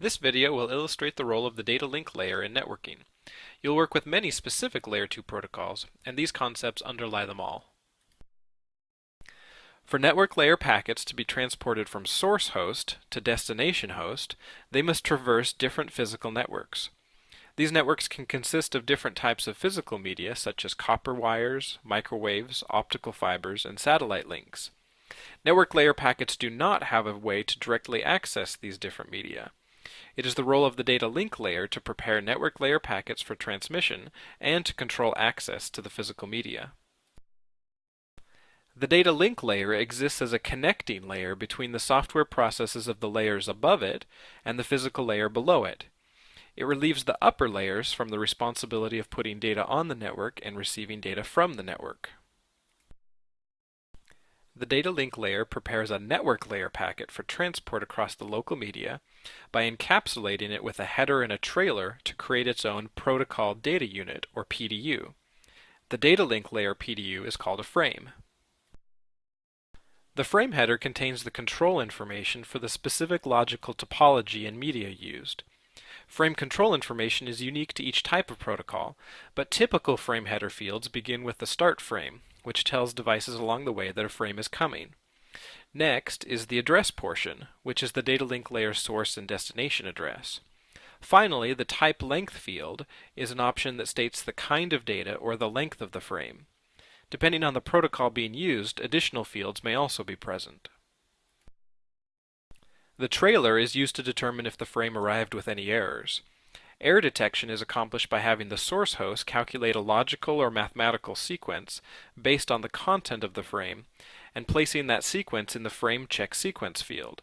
This video will illustrate the role of the data link layer in networking. You'll work with many specific Layer 2 protocols, and these concepts underlie them all. For network layer packets to be transported from source host to destination host, they must traverse different physical networks. These networks can consist of different types of physical media such as copper wires, microwaves, optical fibers, and satellite links. Network layer packets do not have a way to directly access these different media. It is the role of the data link layer to prepare network layer packets for transmission and to control access to the physical media. The data link layer exists as a connecting layer between the software processes of the layers above it and the physical layer below it. It relieves the upper layers from the responsibility of putting data on the network and receiving data from the network. The data link layer prepares a network layer packet for transport across the local media by encapsulating it with a header and a trailer to create its own protocol data unit, or PDU. The data link layer PDU is called a frame. The frame header contains the control information for the specific logical topology and media used. Frame control information is unique to each type of protocol, but typical frame header fields begin with the start frame, which tells devices along the way that a frame is coming. Next is the address portion, which is the data link layer source and destination address. Finally, the type length field is an option that states the kind of data or the length of the frame. Depending on the protocol being used, additional fields may also be present. The trailer is used to determine if the frame arrived with any errors. Error detection is accomplished by having the source host calculate a logical or mathematical sequence based on the content of the frame and placing that sequence in the frame check sequence field.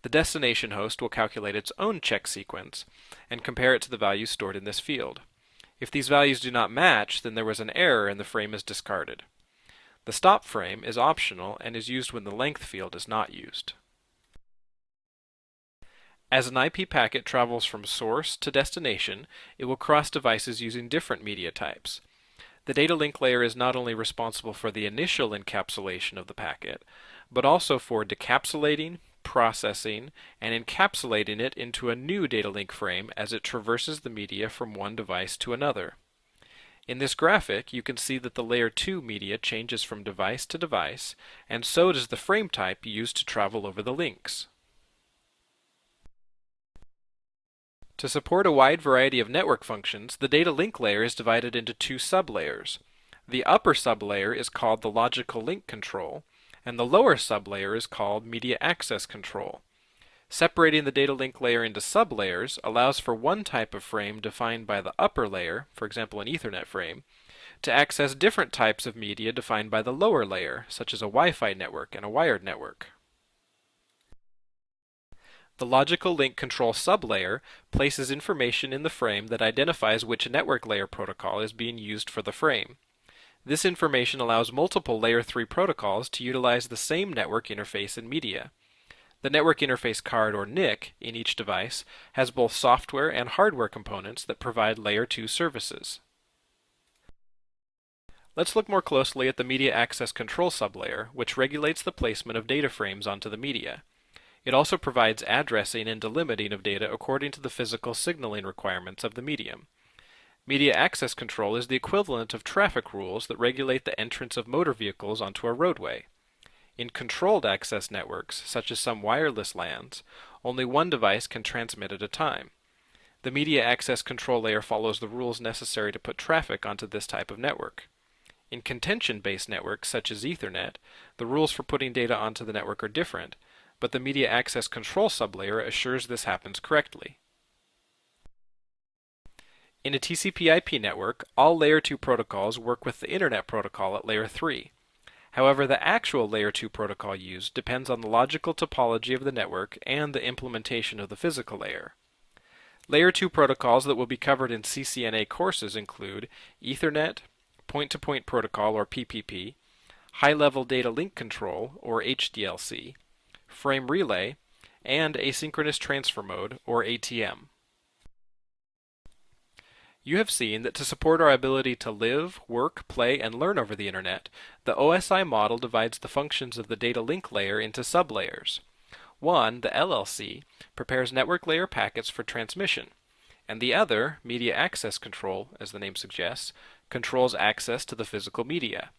The destination host will calculate its own check sequence and compare it to the values stored in this field. If these values do not match, then there was an error and the frame is discarded. The stop frame is optional and is used when the length field is not used. As an IP packet travels from source to destination, it will cross devices using different media types. The data link layer is not only responsible for the initial encapsulation of the packet, but also for decapsulating, processing, and encapsulating it into a new data link frame as it traverses the media from one device to another. In this graphic, you can see that the layer 2 media changes from device to device, and so does the frame type used to travel over the links. To support a wide variety of network functions, the data link layer is divided into two sublayers. The upper sublayer is called the logical link control, and the lower sublayer is called media access control. Separating the data link layer into sublayers allows for one type of frame defined by the upper layer, for example an Ethernet frame, to access different types of media defined by the lower layer, such as a Wi-Fi network and a wired network. The logical link control sublayer places information in the frame that identifies which network layer protocol is being used for the frame. This information allows multiple Layer 3 protocols to utilize the same network interface and media. The network interface card, or NIC, in each device has both software and hardware components that provide Layer 2 services. Let's look more closely at the Media Access Control sublayer, which regulates the placement of data frames onto the media. It also provides addressing and delimiting of data according to the physical signaling requirements of the medium. Media access control is the equivalent of traffic rules that regulate the entrance of motor vehicles onto a roadway. In controlled access networks, such as some wireless LANs, only one device can transmit at a time. The media access control layer follows the rules necessary to put traffic onto this type of network. In contention-based networks, such as Ethernet, the rules for putting data onto the network are different, but the media access control sublayer assures this happens correctly. In a TCP IP network, all Layer 2 protocols work with the Internet protocol at Layer 3. However, the actual Layer 2 protocol used depends on the logical topology of the network and the implementation of the physical layer. Layer 2 protocols that will be covered in CCNA courses include Ethernet, Point-to-Point -point Protocol or PPP, High-Level Data Link Control or HDLC, frame relay, and asynchronous transfer mode, or ATM. You have seen that to support our ability to live, work, play, and learn over the Internet, the OSI model divides the functions of the data link layer into sublayers. One, the LLC, prepares network layer packets for transmission, and the other, Media Access Control, as the name suggests, controls access to the physical media.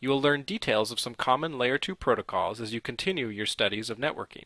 You will learn details of some common Layer 2 protocols as you continue your studies of networking.